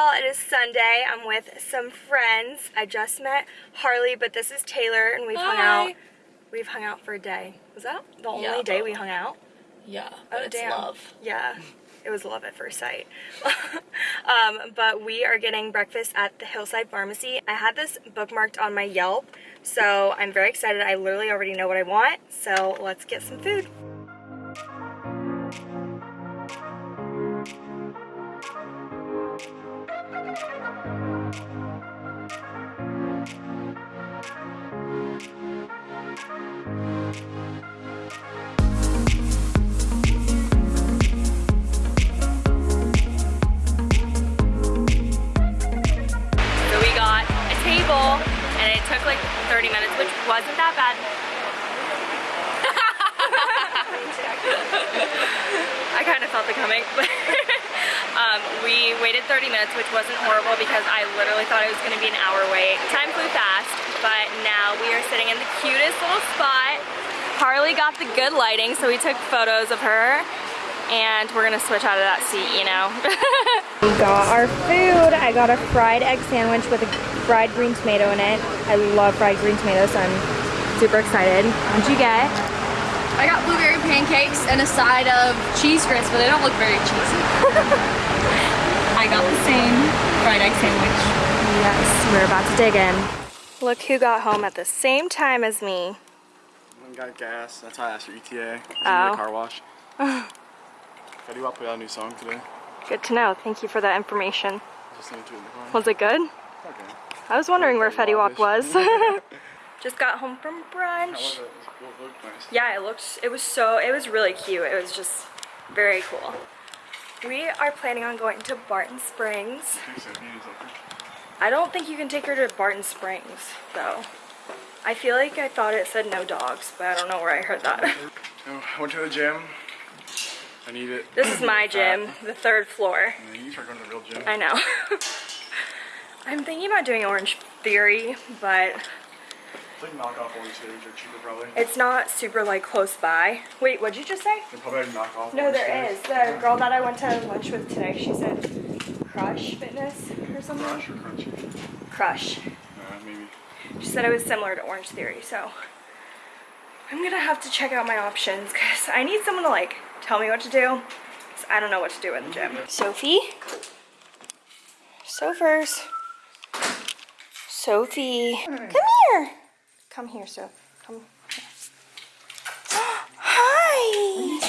y'all, it is Sunday. I'm with some friends. I just met Harley, but this is Taylor and we've hung out. We've hung out for a day. Was that the only Yeah, day we hung out? Yeah, Oh, it's damn. love. Yeah, it was love at first sight. um, but we are getting breakfast at the Hillside Pharmacy. I had this bookmarked on my Yelp, so I'm very excited. I literally already know what I want, so let's get some food. Wasn't that bad. I kind of felt it coming, but um, we waited 30 minutes, which wasn't horrible because I literally thought it was going to be an hour wait. Time flew fast, but now we are sitting in the cutest little spot. Harley got the good lighting, so we took photos of her, and we're gonna switch out of that seat, you know. we got our food. I got a fried egg sandwich with a fried green tomato in it. I love fried green tomatoes, so I'm super excited. What'd you get? I got blueberry pancakes and a side of cheese grits, but they don't look very cheesy. I got the same fried egg sandwich. Yes, we're about to dig in. Look who got home at the same time as me. One got gas. That's how I asked for ETA. It was in Oh. the car wash. Fetty Wap put out a new song today. Good to know. Thank you for that information. Just listened to it in the car. Was it good? Okay. I was wondering where Fetty Fetty Wap was. Just got home from brunch. was it? It looked nice. Yeah, it looked, it was so, it was really cute. It was just very cool. We are planning on going to Barton Springs. Thanks, Ed. Beauty's up there. I don't think you can take her to Barton Springs, though. I feel like I thought it said no dogs, but I don't know where I heard that. I went to the gym. I need it. This is my gym, the third floor. You start going to the real gym. I know. I'm thinking about doing Orange Theory, but It's like knockoff orange theories are cheaper probably. it's not super like close by. Wait, what'd you just say? They're probably like knockoff No, orange there theories. is. The girl that I went to lunch with today, she said Crush Fitness or something. Crush or crunchy? Crush. Uh, maybe. She said it was similar to Orange Theory, so I'm gonna have to check out my options because I need someone to like tell me what to do. I don't know what to do in the gym. Sophie? Sophers. Sophie. Come here. Come here, Soph. Come. Hi.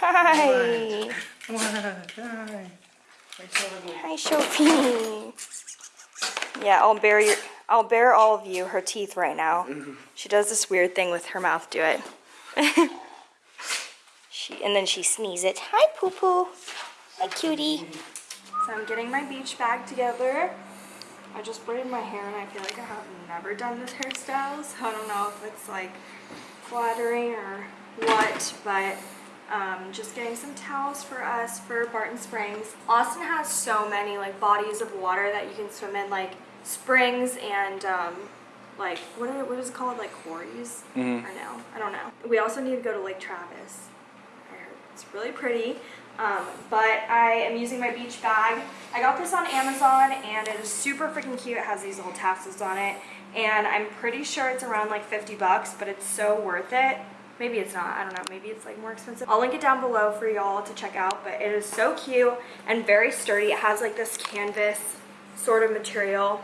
Hi. Hi, Sophie. Yeah, I'll bear your, I'll bear all of you her teeth right now. She does this weird thing with her mouth. Do it. she and then she sneezes it. Hi, poo poo. Hi, cutie. So I'm getting my beach bag together. I just braided my hair and I feel like I have never done this hairstyle, so I don't know if it's like flattering or what, but um, just getting some towels for us for Barton Springs. Austin has so many like bodies of water that you can swim in, like springs and um, like what are, what is it called, like quarries? Or no, I don't know. We also need to go to Lake Travis. It's really pretty. Um, but I am using my beach bag. I got this on Amazon and it is super freaking cute. It has these little tassels on it. And I'm pretty sure it's around like 50 bucks, but it's so worth it. Maybe it's not, I don't know, maybe it's like more expensive. I'll link it down below for y'all to check out, but it is so cute and very sturdy. It has like this canvas sort of material.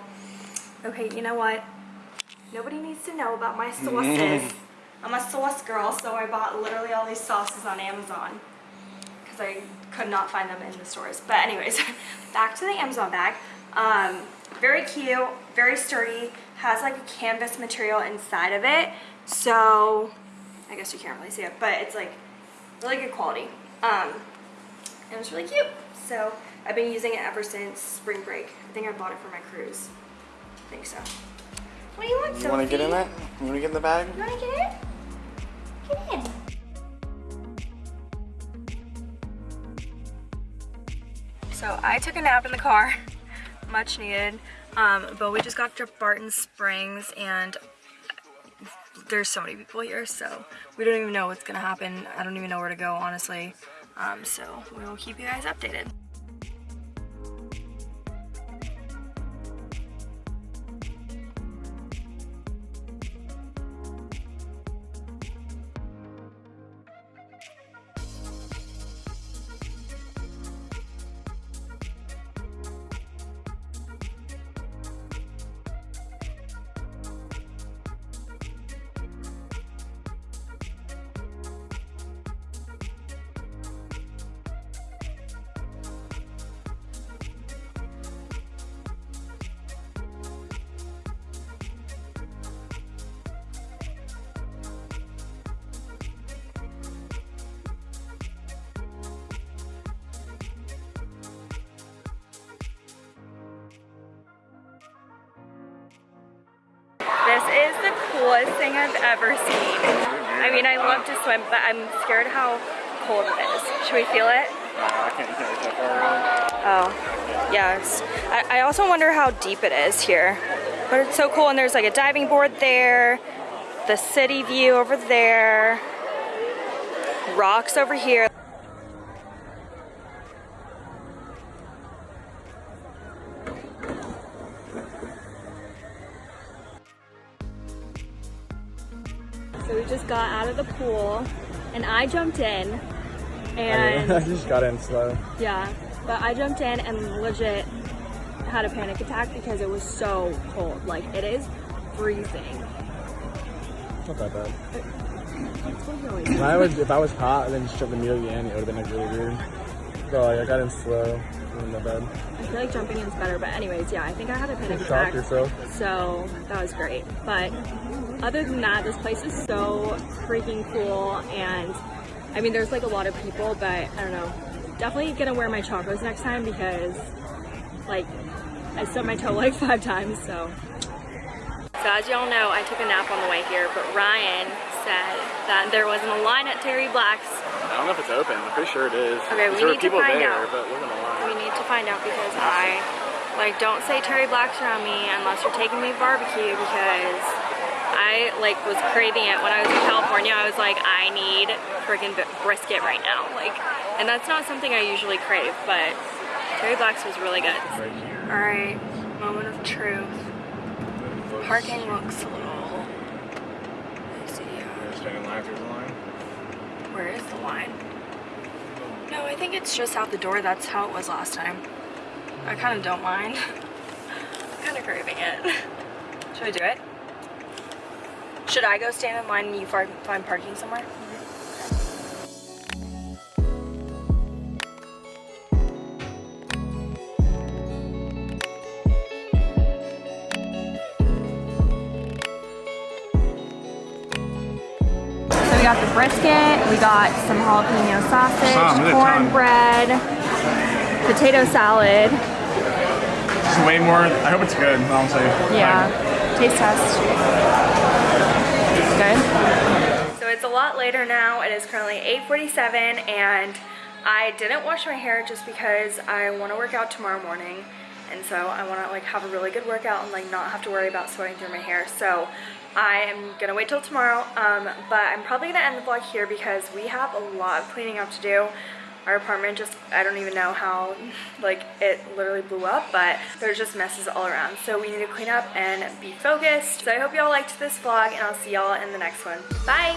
Okay, you know what? Nobody needs to know about my sauces. I'm a sauce girl, so I bought literally all these sauces on Amazon because I could not find them in the stores. But anyways, back to the Amazon bag. Um, very cute, very sturdy, has like a canvas material inside of it. So I guess you can't really see it, but it's like really good quality. Um, it was really cute. So I've been using it ever since spring break. I think I bought it for my cruise. I think so. What do you want, You want to get in that? You want to get in the bag? You wanna get in? Get in. So I took a nap in the car, much needed. Um, but we just got to Barton Springs and there's so many people here, so we don't even know what's gonna happen. I don't even know where to go, honestly. Um, so we will keep you guys updated. Is the coolest thing I've ever seen. I mean, I love to swim, but I'm scared how cold it is. Should we feel it? Uh, I can't, you that far Oh, yes. I, I also wonder how deep it is here. But it's so cool, and there's like a diving board there, the city view over there, rocks over here. So we just got out of the pool, and I jumped in, and I just got in slow. yeah, but I jumped in and legit had a panic attack because it was so cold. Like it is freezing. Not that bad. That's what he always If I was, if I was hot and then just jumped immediately in, it would have been like really weird. So like, I got in slow. That bad. I feel like jumping in is better, but anyways, yeah, I think I had a panic attack. yourself. So that was great. But other than that, this place is so freaking cool. And I mean, there's like a lot of people, but I don't know. Definitely gonna wear my chacos next time because like I stubbed my toe like five times. So. So as y'all know, I took a nap on the way here, but Ryan said that there wasn't a line at Terry Black's. I don't know if it's open. I'm pretty sure it is. Okay, we need to find there, out. but it wasn't a line. We need to find out because I like don't say Terry Black's around me unless you're taking me barbecue because I like was craving it when I was in California. I was like, I need freaking brisket right now. Like, and that's not something I usually crave, but Terry Black's was really good. All right, moment of truth. Parking looks a little. Let's see. Standing line through the line. Where is the line? No, I think it's just out the door. That's how it was last time. I kind of don't mind. I'm kind of craving it. Should I do it? Should I go stand in line and you find parking somewhere? So we got the brisket, we got some jalapeno sausage, Some, look cornbread, potato salad. This is way more. I hope it's good, honestly. Yeah, taste test. Good. So it's a lot later now. It is currently 8.47 and I didn't wash my hair just because I want to work out tomorrow morning. And so I want to like have a really good workout and like not have to worry about sweating through my hair. So I am going to wait till tomorrow. Um, but I'm probably to end the vlog here because we have a lot of cleaning up to do. Our apartment just, I don't even know how, like, it literally blew up, but there's just messes all around. So we need to clean up and be focused. So I hope y'all liked this vlog, and I'll see y'all in the next one. Bye!